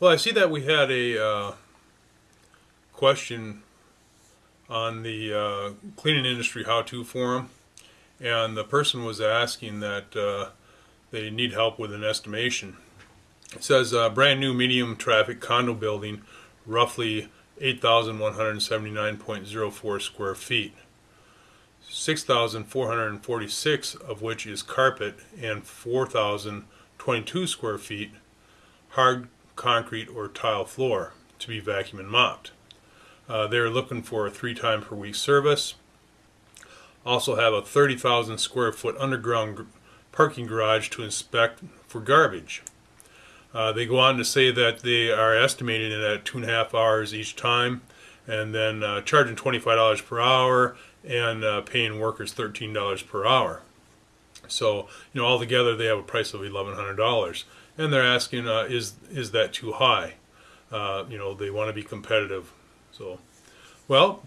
Well, I see that we had a uh, question on the uh, cleaning industry how-to forum, and the person was asking that uh, they need help with an estimation. It says uh, brand new medium traffic condo building, roughly 8,179.04 square feet. 6,446 of which is carpet and 4,022 square feet hard concrete or tile floor to be vacuumed and mopped. Uh, they're looking for a three time per week service. Also have a 30,000 square foot underground parking garage to inspect for garbage. Uh, they go on to say that they are estimating it at two and a half hours each time and then uh, charging $25 per hour and uh, paying workers $13 per hour. So, you know, altogether they have a price of $1,100 and they're asking, uh, is is that too high? Uh, you know, they want to be competitive. So, well,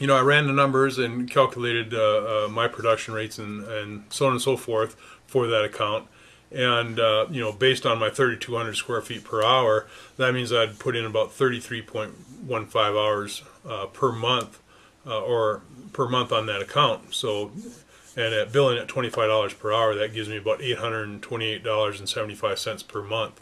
you know, I ran the numbers and calculated uh, uh, my production rates and, and so on and so forth for that account. And, uh, you know, based on my 3,200 square feet per hour, that means I'd put in about 33.15 hours uh, per month or per month on that account. So and at billing at $25 per hour, that gives me about $828.75 per month.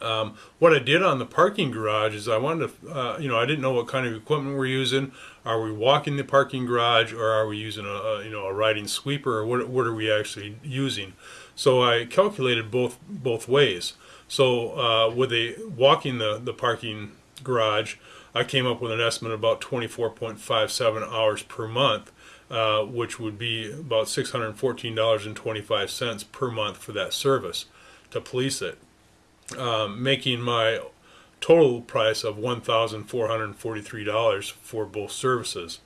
Um, what I did on the parking garage is I wanted to, uh, you know, I didn't know what kind of equipment we're using. Are we walking the parking garage or are we using a, a you know, a riding sweeper or what, what are we actually using? So I calculated both, both ways. So uh, with a walking the, the parking garage, I came up with an estimate of about 24.57 hours per month uh, which would be about $614.25 per month for that service to police it, um, making my total price of $1,443 for both services.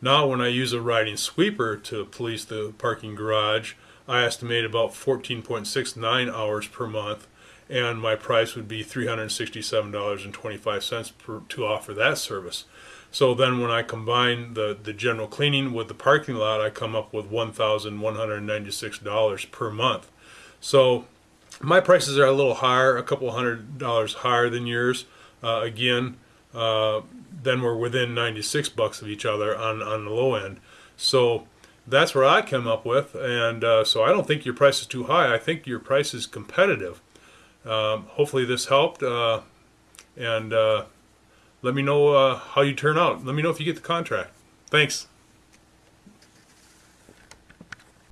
Now when I use a riding sweeper to police the parking garage, I estimate about 14.69 hours per month and my price would be $367.25 to offer that service. So then when I combine the, the general cleaning with the parking lot, I come up with $1,196 per month. So my prices are a little higher, a couple hundred dollars higher than yours. Uh, again, uh, then we're within 96 bucks of each other on, on the low end. So that's where I come up with. And uh, so I don't think your price is too high. I think your price is competitive. Um, hopefully this helped. Uh, and uh, let me know uh, how you turn out. Let me know if you get the contract. Thanks.